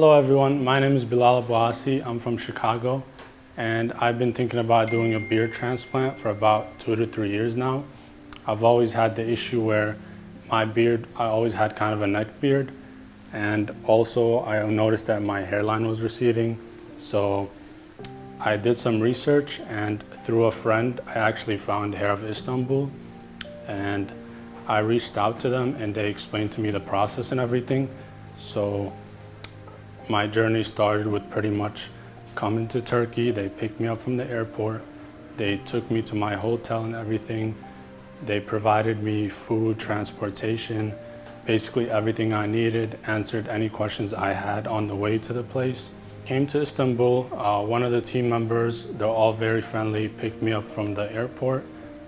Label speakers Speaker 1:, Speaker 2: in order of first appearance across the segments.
Speaker 1: Hello everyone, my name is Bilal Abouassi. I'm from Chicago and I've been thinking about doing a beard transplant for about two to three years now. I've always had the issue where my beard, I always had kind of a neck beard and also I noticed that my hairline was receding. So I did some research and through a friend, I actually found Hair of Istanbul and I reached out to them and they explained to me the process and everything. So my journey started with pretty much coming to Turkey. They picked me up from the airport. They took me to my hotel and everything. They provided me food, transportation, basically everything I needed, answered any questions I had on the way to the place. Came to Istanbul, uh, one of the team members, they're all very friendly, picked me up from the airport,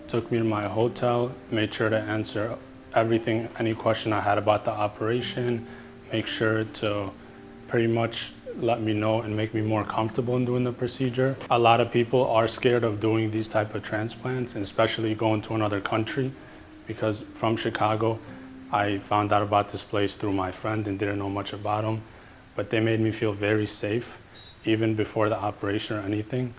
Speaker 1: took me to my hotel, made sure to answer everything, any question I had about the operation, make sure to pretty much let me know and make me more comfortable in doing the procedure. A lot of people are scared of doing these type of transplants, and especially going to another country, because from Chicago, I found out about this place through my friend and didn't know much about them, but they made me feel very safe, even before the operation or anything.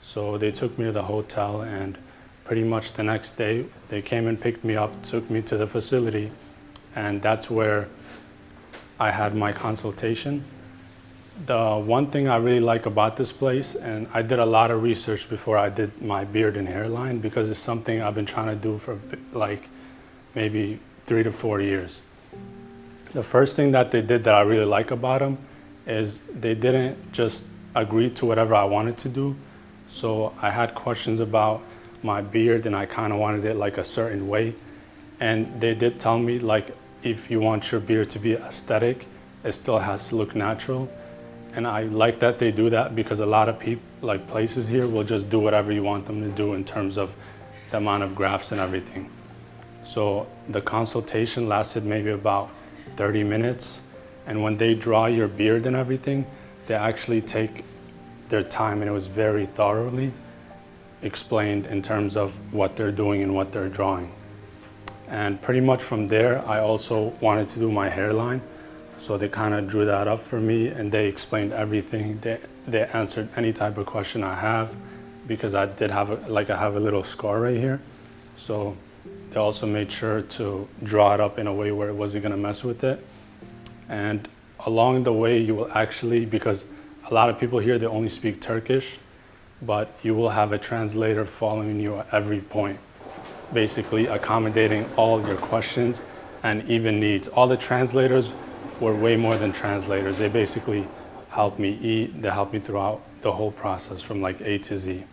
Speaker 1: So they took me to the hotel and pretty much the next day, they came and picked me up, took me to the facility, and that's where I had my consultation. The one thing I really like about this place, and I did a lot of research before I did my beard and hairline because it's something I've been trying to do for like maybe three to four years. The first thing that they did that I really like about them is they didn't just agree to whatever I wanted to do. So I had questions about my beard and I kind of wanted it like a certain way. And they did tell me like, if you want your beard to be aesthetic, it still has to look natural. And I like that they do that because a lot of people, like places here, will just do whatever you want them to do in terms of the amount of grafts and everything. So the consultation lasted maybe about 30 minutes. And when they draw your beard and everything, they actually take their time and it was very thoroughly explained in terms of what they're doing and what they're drawing. And pretty much from there, I also wanted to do my hairline. So they kind of drew that up for me and they explained everything. They, they answered any type of question I have because I did have, a, like I have a little scar right here. So they also made sure to draw it up in a way where it wasn't gonna mess with it. And along the way, you will actually, because a lot of people here, they only speak Turkish, but you will have a translator following you at every point, basically accommodating all your questions and even needs. All the translators were way more than translators. They basically helped me eat, they helped me throughout the whole process from like A to Z.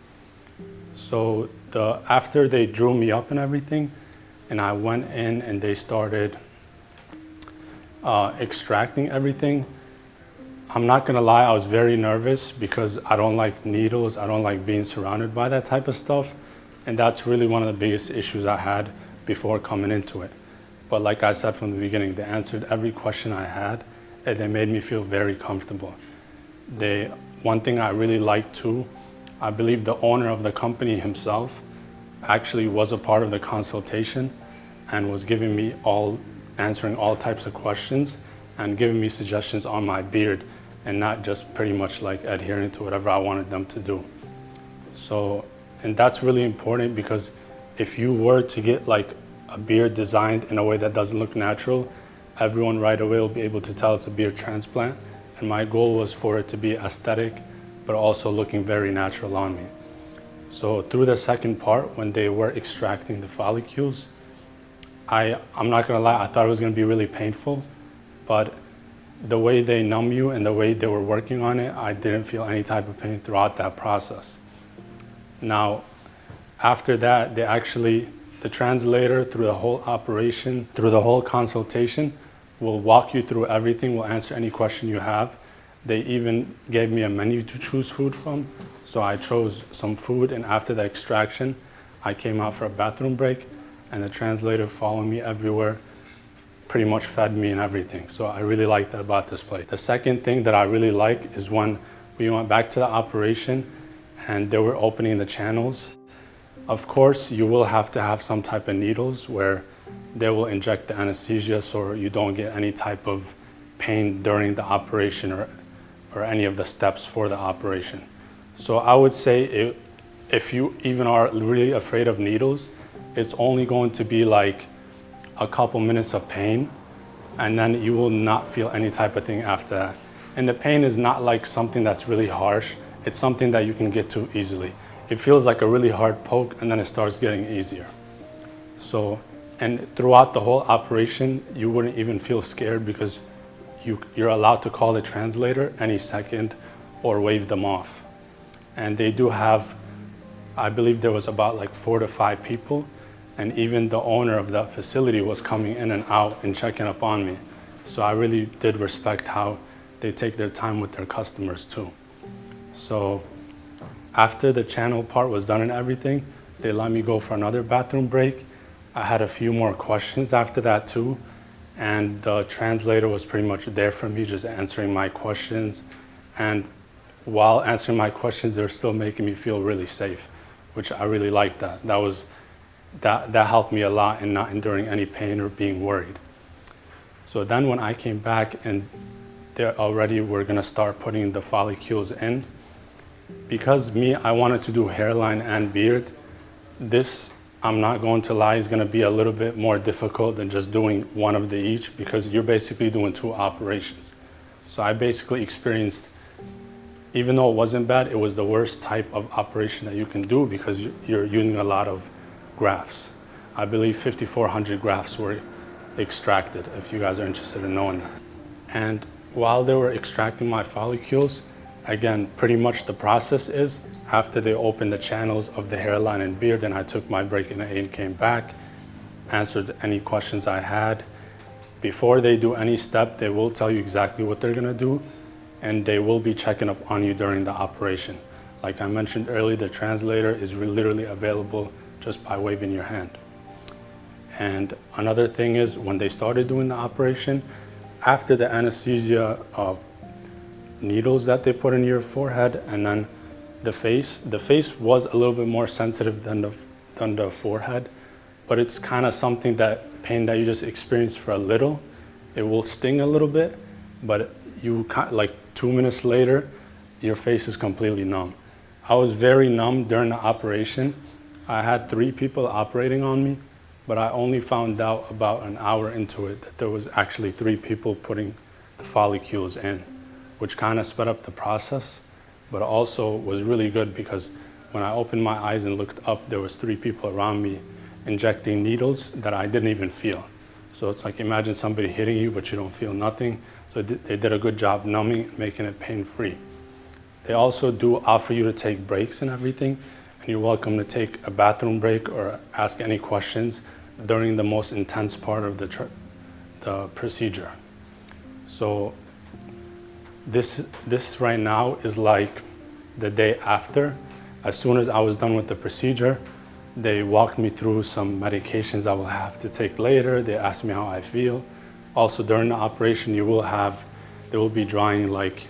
Speaker 1: So the, after they drew me up and everything, and I went in and they started uh, extracting everything, I'm not gonna lie, I was very nervous because I don't like needles, I don't like being surrounded by that type of stuff. And that's really one of the biggest issues I had before coming into it. But like I said from the beginning, they answered every question I had and they made me feel very comfortable. They, one thing I really liked too, I believe the owner of the company himself actually was a part of the consultation and was giving me all, answering all types of questions and giving me suggestions on my beard and not just pretty much like adhering to whatever I wanted them to do. So, and that's really important because if you were to get like a beard designed in a way that doesn't look natural, everyone right away will be able to tell it's a beard transplant. And my goal was for it to be aesthetic, but also looking very natural on me. So through the second part, when they were extracting the follicles, I, I'm not gonna lie, I thought it was gonna be really painful, but the way they numb you and the way they were working on it, I didn't feel any type of pain throughout that process. Now, after that, they actually the translator through the whole operation, through the whole consultation, will walk you through everything, will answer any question you have. They even gave me a menu to choose food from. So I chose some food and after the extraction, I came out for a bathroom break and the translator followed me everywhere, pretty much fed me and everything. So I really like that about this place. The second thing that I really like is when we went back to the operation and they were opening the channels of course, you will have to have some type of needles where they will inject the anesthesia so you don't get any type of pain during the operation or, or any of the steps for the operation. So I would say it, if you even are really afraid of needles, it's only going to be like a couple minutes of pain and then you will not feel any type of thing after that. And the pain is not like something that's really harsh. It's something that you can get to easily. It feels like a really hard poke and then it starts getting easier. So, and throughout the whole operation, you wouldn't even feel scared because you, you're allowed to call the translator any second or wave them off. And they do have, I believe there was about like four to five people and even the owner of that facility was coming in and out and checking up on me. So I really did respect how they take their time with their customers too. So after the channel part was done and everything, they let me go for another bathroom break. I had a few more questions after that too. And the translator was pretty much there for me, just answering my questions. And while answering my questions, they're still making me feel really safe, which I really liked that. That was that, that helped me a lot in not enduring any pain or being worried. So then when I came back and they already were gonna start putting the follicles in, because me, I wanted to do hairline and beard, this, I'm not going to lie, is gonna be a little bit more difficult than just doing one of the each because you're basically doing two operations. So I basically experienced, even though it wasn't bad, it was the worst type of operation that you can do because you're using a lot of grafts. I believe 5,400 grafts were extracted, if you guys are interested in knowing that. And while they were extracting my follicles, again, pretty much the process is after they opened the channels of the hairline and beard, and I took my break in and came back, answered any questions I had. Before they do any step, they will tell you exactly what they're gonna do, and they will be checking up on you during the operation. Like I mentioned earlier, the translator is literally available just by waving your hand. And another thing is when they started doing the operation, after the anesthesia uh, needles that they put in your forehead and then the face, the face was a little bit more sensitive than the, than the forehead, but it's kind of something that pain that you just experience for a little. It will sting a little bit, but you like two minutes later, your face is completely numb. I was very numb during the operation I had three people operating on me, but I only found out about an hour into it that there was actually three people putting the follicles in, which kind of sped up the process, but also was really good because when I opened my eyes and looked up, there was three people around me injecting needles that I didn't even feel. So it's like imagine somebody hitting you, but you don't feel nothing. So they did a good job numbing, making it pain-free. They also do offer you to take breaks and everything. And you're welcome to take a bathroom break or ask any questions during the most intense part of the, the procedure. So this, this right now is like the day after. As soon as I was done with the procedure, they walked me through some medications I will have to take later. They asked me how I feel. Also during the operation, you will have, they will be drawing like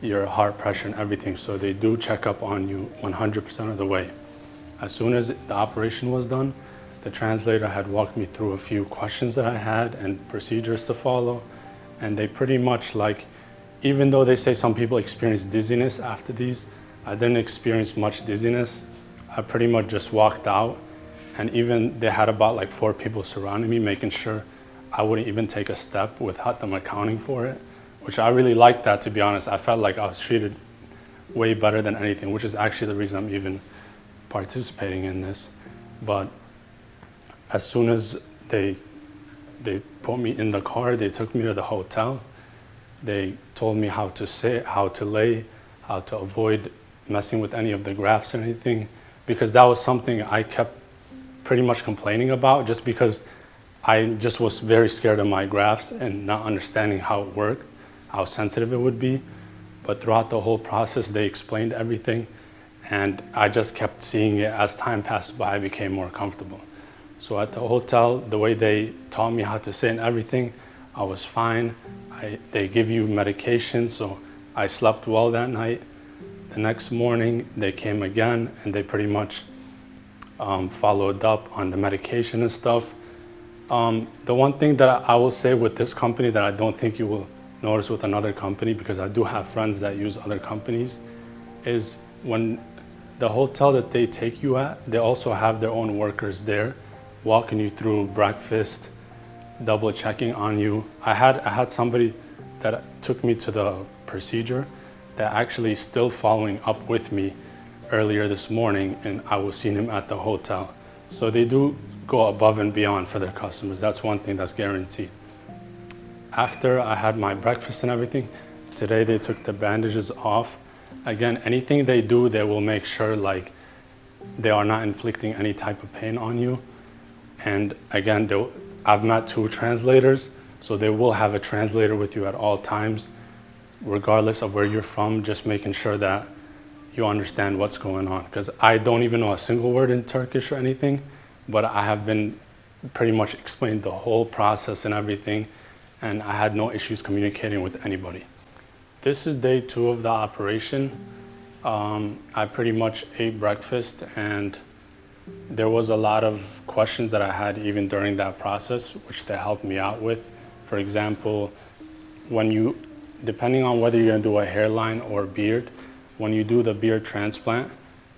Speaker 1: your heart pressure and everything. So they do check up on you 100% of the way. As soon as the operation was done, the translator had walked me through a few questions that I had and procedures to follow. And they pretty much like, even though they say some people experience dizziness after these, I didn't experience much dizziness. I pretty much just walked out and even they had about like four people surrounding me, making sure I wouldn't even take a step without them accounting for it which I really liked that to be honest. I felt like I was treated way better than anything, which is actually the reason I'm even participating in this. But as soon as they they put me in the car, they took me to the hotel. They told me how to sit, how to lay, how to avoid messing with any of the grafts or anything, because that was something I kept pretty much complaining about just because I just was very scared of my grafts and not understanding how it worked how sensitive it would be. But throughout the whole process, they explained everything. And I just kept seeing it as time passed by, I became more comfortable. So at the hotel, the way they taught me how to sit and everything, I was fine. I, they give you medication, so I slept well that night. The next morning, they came again and they pretty much um, followed up on the medication and stuff. Um, the one thing that I will say with this company that I don't think you will notice with another company, because I do have friends that use other companies, is when the hotel that they take you at, they also have their own workers there, walking you through breakfast, double checking on you. I had, I had somebody that took me to the procedure that actually still following up with me earlier this morning and I was seeing him at the hotel. So they do go above and beyond for their customers. That's one thing that's guaranteed. After I had my breakfast and everything, today they took the bandages off. Again, anything they do, they will make sure like they are not inflicting any type of pain on you. And again, I've met two translators, so they will have a translator with you at all times, regardless of where you're from, just making sure that you understand what's going on. Because I don't even know a single word in Turkish or anything, but I have been pretty much explained the whole process and everything, and I had no issues communicating with anybody. This is day two of the operation. Um, I pretty much ate breakfast and there was a lot of questions that I had even during that process, which they helped me out with. For example, when you, depending on whether you're gonna do a hairline or beard, when you do the beard transplant,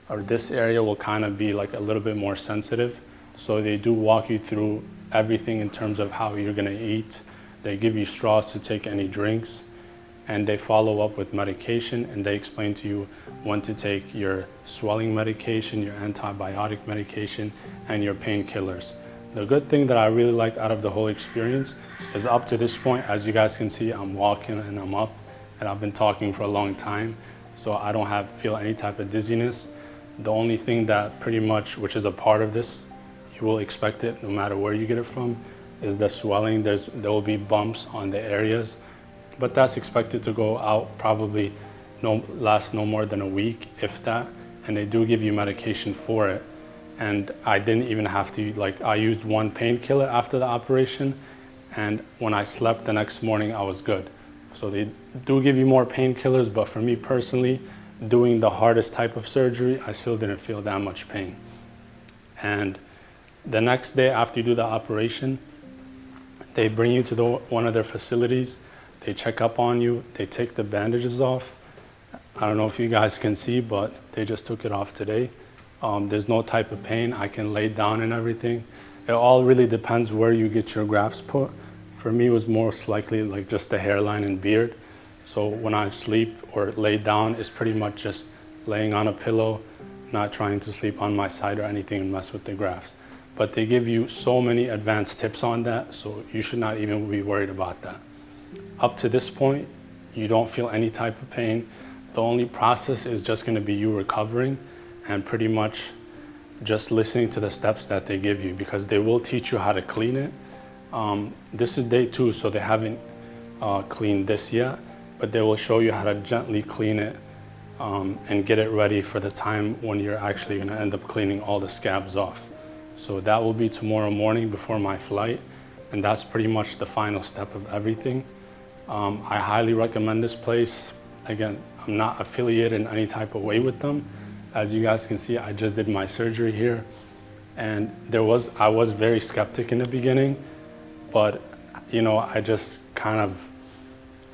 Speaker 1: or this area will kind of be like a little bit more sensitive. So they do walk you through everything in terms of how you're gonna eat. They give you straws to take any drinks and they follow up with medication and they explain to you when to take your swelling medication, your antibiotic medication, and your painkillers. The good thing that I really like out of the whole experience is up to this point, as you guys can see, I'm walking and I'm up and I've been talking for a long time. So I don't have feel any type of dizziness. The only thing that pretty much, which is a part of this, you will expect it no matter where you get it from, is the swelling. There's, there will be bumps on the areas but that's expected to go out probably no last no more than a week if that. And they do give you medication for it. And I didn't even have to like I used one painkiller after the operation and when I slept the next morning I was good. So they do give you more painkillers but for me personally doing the hardest type of surgery I still didn't feel that much pain. And the next day after you do the operation they bring you to the, one of their facilities they check up on you. They take the bandages off. I don't know if you guys can see, but they just took it off today. Um, there's no type of pain. I can lay down and everything. It all really depends where you get your grafts put. For me, it was most likely like just the hairline and beard. So when I sleep or lay down, it's pretty much just laying on a pillow, not trying to sleep on my side or anything and mess with the grafts. But they give you so many advanced tips on that, so you should not even be worried about that. Up to this point, you don't feel any type of pain. The only process is just gonna be you recovering and pretty much just listening to the steps that they give you because they will teach you how to clean it. Um, this is day two, so they haven't uh, cleaned this yet, but they will show you how to gently clean it um, and get it ready for the time when you're actually gonna end up cleaning all the scabs off. So that will be tomorrow morning before my flight, and that's pretty much the final step of everything. Um, I highly recommend this place. Again, I'm not affiliated in any type of way with them. As you guys can see, I just did my surgery here. And there was, I was very skeptic in the beginning, but you know, I just kind of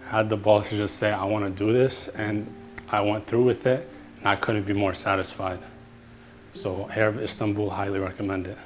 Speaker 1: had the balls to just say, I want to do this. And I went through with it and I couldn't be more satisfied. So Hair of Istanbul, highly recommend it.